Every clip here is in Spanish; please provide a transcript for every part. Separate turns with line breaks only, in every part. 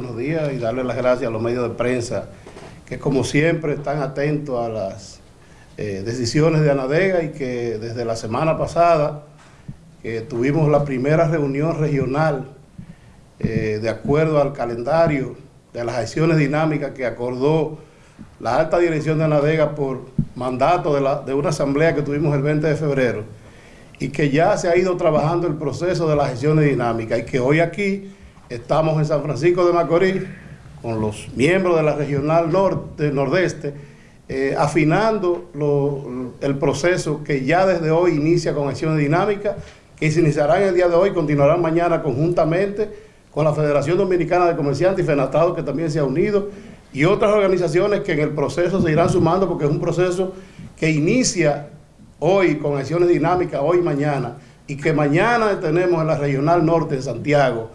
días y darle las gracias a los medios de prensa que como siempre están atentos a las eh, decisiones de Anadega y que desde la semana pasada que tuvimos la primera reunión regional eh, de acuerdo al calendario de las acciones dinámicas que acordó la alta dirección de Anadega por mandato de, la, de una asamblea que tuvimos el 20 de febrero y que ya se ha ido trabajando el proceso de las acciones dinámicas y que hoy aquí estamos en San Francisco de Macorís con los miembros de la regional norte, nordeste, eh, afinando el proceso que ya desde hoy inicia con acciones dinámicas, que se iniciarán el día de hoy, continuarán mañana conjuntamente con la Federación Dominicana de Comerciantes y FENATADO, que también se ha unido, y otras organizaciones que en el proceso se irán sumando, porque es un proceso que inicia hoy con acciones dinámicas, hoy y mañana, y que mañana tenemos en la Regional Norte de Santiago,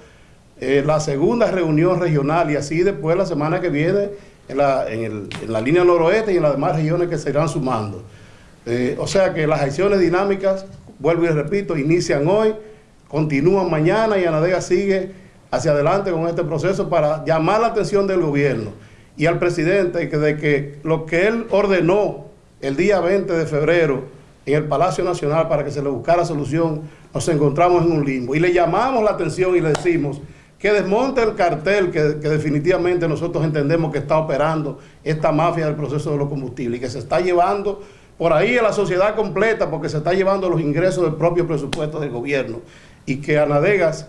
eh, la segunda reunión regional y así después la semana que viene en la, en la línea noroeste y en las demás regiones que se irán sumando. Eh, o sea que las acciones dinámicas, vuelvo y repito, inician hoy, continúan mañana y Anadega sigue hacia adelante con este proceso para llamar la atención del gobierno y al presidente que de que lo que él ordenó el día 20 de febrero en el Palacio Nacional para que se le buscara solución, nos encontramos en un limbo. Y le llamamos la atención y le decimos que desmonte el cartel que, definitivamente nosotros entendemos que está operando esta mafia del proceso de los combustibles y que se está llevando por ahí a la sociedad completa porque se está llevando los ingresos del propio presupuesto del gobierno. Y que Anadegas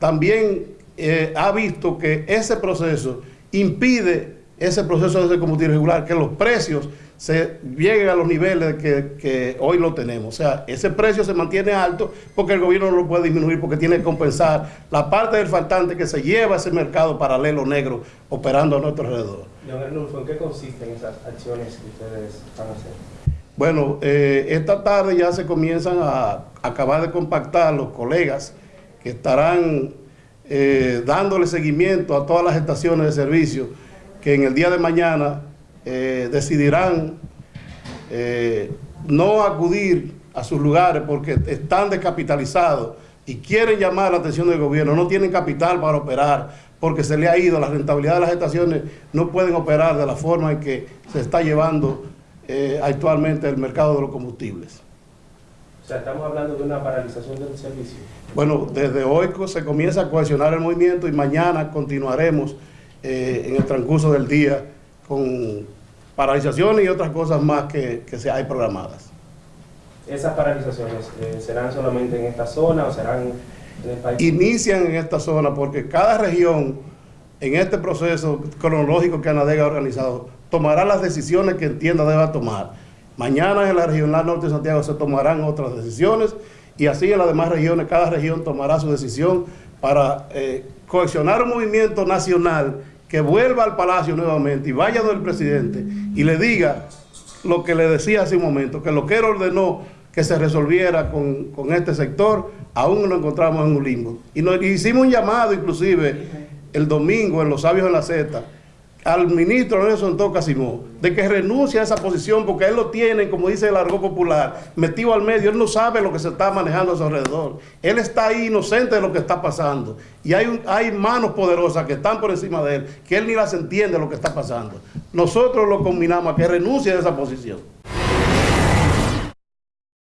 también eh, ha visto que ese proceso impide ese proceso de combustible regular, que los precios se lleguen a los niveles que, hoy lo tenemos. O sea, ese precio se mantiene alto porque el gobierno no lo puede disminuir porque tiene que compensar la parte del faltante que se lleva a ese mercado paralelo negro operando a nuestro alrededor.
¿en qué consisten esas acciones que ustedes van a hacer?
Bueno, eh, esta tarde ya se comienzan a acabar de compactar los colegas que estarán eh, dándole seguimiento a todas las estaciones de servicio que en el día de mañana eh, decidirán eh, no acudir a sus lugares porque están descapitalizados y quieren llamar la atención del gobierno, no tienen capital para operar porque se le ha ido, la rentabilidad de las estaciones no pueden operar de la forma en que se está llevando eh, actualmente el mercado de los combustibles.
O sea, estamos hablando de una paralización del servicio.
Bueno, desde hoy se comienza a cohesionar el movimiento y mañana continuaremos en el transcurso del día con paralizaciones y otras cosas más que, se hay programadas.
¿Esas paralizaciones eh, serán solamente en esta zona o serán en el país?
Inician en esta zona porque cada región en este proceso cronológico que Anadega ha organizado tomará las decisiones que entienda deba tomar. Mañana en la regional norte de Santiago se tomarán otras decisiones y así en las demás regiones, cada región tomará su decisión para eh, cohesionar un movimiento nacional que vuelva al palacio nuevamente y vaya del presidente y le diga lo que le decía hace un momento, que lo que él ordenó que se resolviera con, este sector, aún nos encontramos en un limbo. Y hicimos un llamado inclusive el domingo en Los Sabios de la Z, al ministro Nelson Toca de que renuncie a esa posición porque él lo tiene, como dice el argot popular, metido al medio, él no sabe lo que se está manejando a su alrededor. Él está ahí inocente de lo que está pasando. Y hay, hay manos poderosas que están por encima de él, que él ni las entiende lo que está pasando. Nosotros lo combinamos a que renuncie a esa posición.